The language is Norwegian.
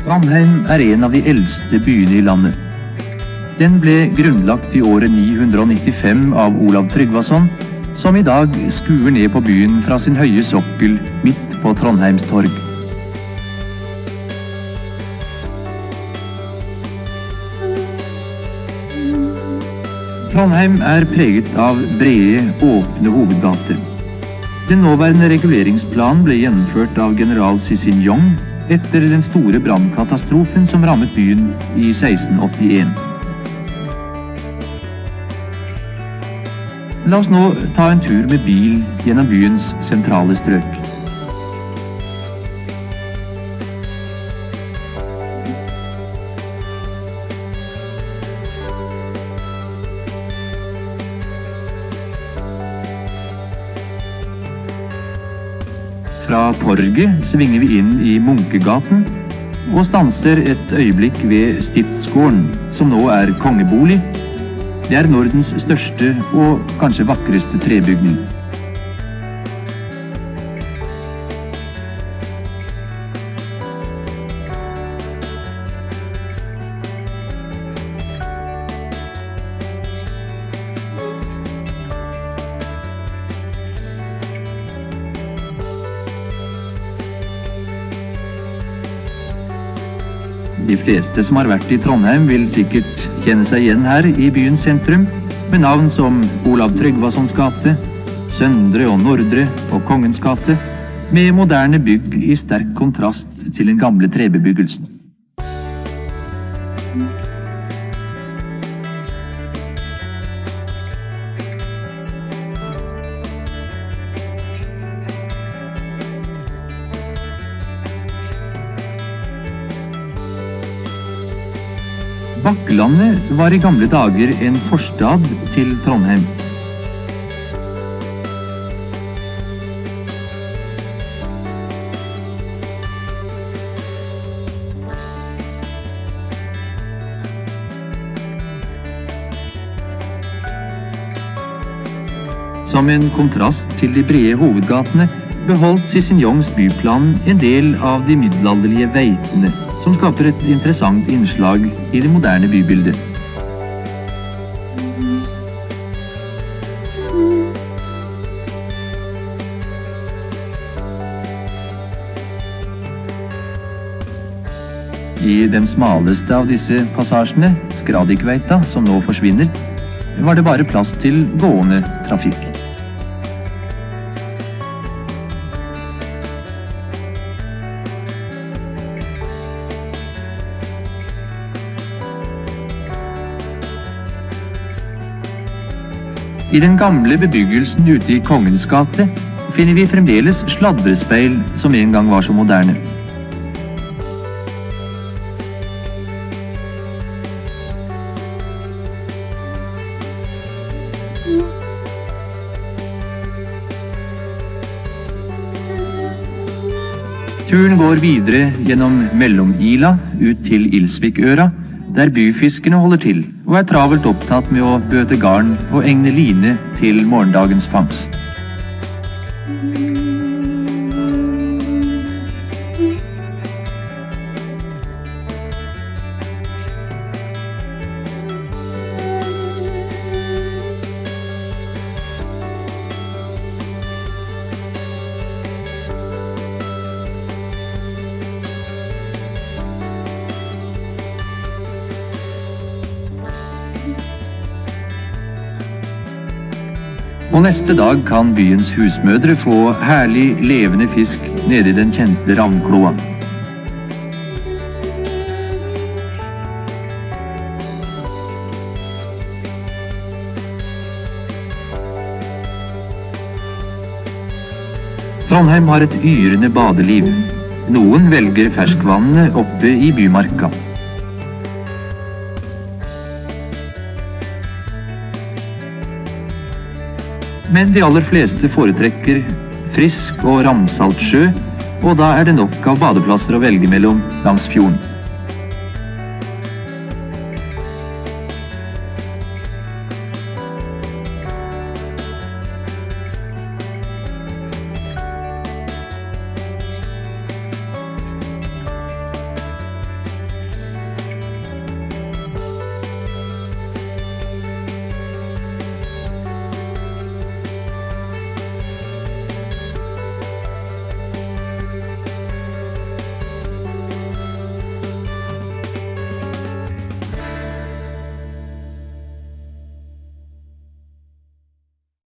Trondheim er en av de eldste byene i landet. Den ble grunnlagt i året 995 av Olav Tryggvason, som i dag skuer ned på byen fra sin høye sokkel midt på Trondheims torg. Trondheim er preget av brede, åpne hovedgater. Den nåværende reguleringsplanen ble gjennomført av general Cicin-Yong etter den store brannkatastrofen som rammet byen i 1681. La oss nå ta en tur med bil gjennom byens sentrale strøk. Fra torget svinger vi inn i Munkegaten og stanser et øyeblikk ved Stiftsgården, som nå er kongebolig. Det er Nordens største og kanskje vakreste trebygning. De fleste som har vært i Trondheim vil sikkert kjenne seg igjen her i byens sentrum, med navn som Olav Tryggvasons gate, Søndre og Nordre og Kongens gate, med moderne bygg i sterk kontrast til den gamle trebebyggelsen. Bakklandet var i gamle dager en forstad til Trondheim. Som en kontrast til de brede hovedgatene beholdt Cicin-Jongs byplan en del av de middelalderlige veitene, som skaper et interessant innslag i det moderne bybildet. I den smaleste av disse passasjene, Skradikveita, som nå forsvinner, var det bare plass til gående trafikk. I den gamle bebyggelsen ute i Kongens gate finner vi fremdeles sladrespeil som en gang var så moderne. Turen går videre gjennom Mellom-Ila ut til Ilsvikøra, der byfiskerne holder til og er travelt opptatt med å bøte garn og egne line til morgendagens fangst. Og neste dag kan byens husmødre få herlig, levende fisk nede i den kjente ravnkloa. Trondheim har et yrende badeliv. Noen velger ferskvannene oppe i bymarka. Men de aller fleste foretrekker frisk og ramsalt sjø, og da er det nok av badeplasser å velge mellom langs fjorden.